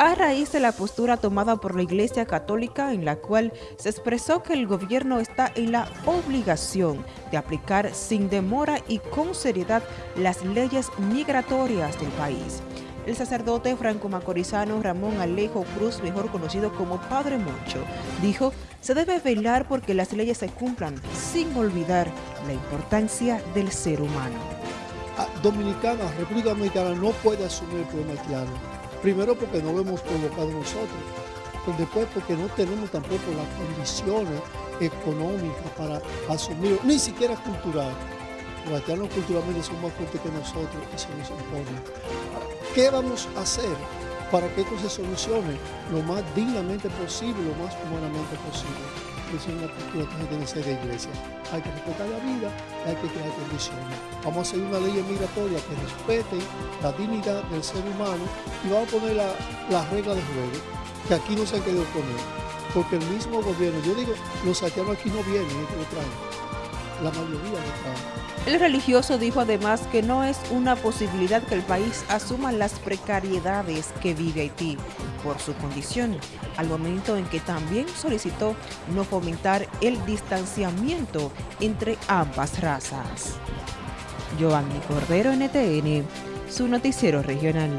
a raíz de la postura tomada por la Iglesia Católica en la cual se expresó que el gobierno está en la obligación de aplicar sin demora y con seriedad las leyes migratorias del país. El sacerdote franco-macorizano Ramón Alejo Cruz, mejor conocido como Padre Moncho, dijo se debe velar porque las leyes se cumplan sin olvidar la importancia del ser humano. Ah, Dominicana, República Dominicana no puede asumir el problema haitiano Primero porque no lo hemos provocado nosotros, pues después porque no tenemos tampoco las condiciones económicas para asumir, ni siquiera cultural. Los haitianos culturalmente son más fuertes que nosotros y se nos impone. ¿Qué vamos a hacer para que esto se solucione lo más dignamente posible, lo más humanamente posible? Es una cultura que que ser de iglesia. Hay que respetar la vida, hay que crear condiciones. Vamos a hacer una ley migratoria que respete la dignidad del ser humano y vamos a poner las la reglas de juego que aquí no se han querido poner. Porque el mismo gobierno, yo digo, los haitianos aquí no vienen, es que lo traen. La mayoría. El religioso dijo además que no es una posibilidad que el país asuma las precariedades que vive Haití por su condición, al momento en que también solicitó no fomentar el distanciamiento entre ambas razas. Giovanni Cordero, NTN, su noticiero regional.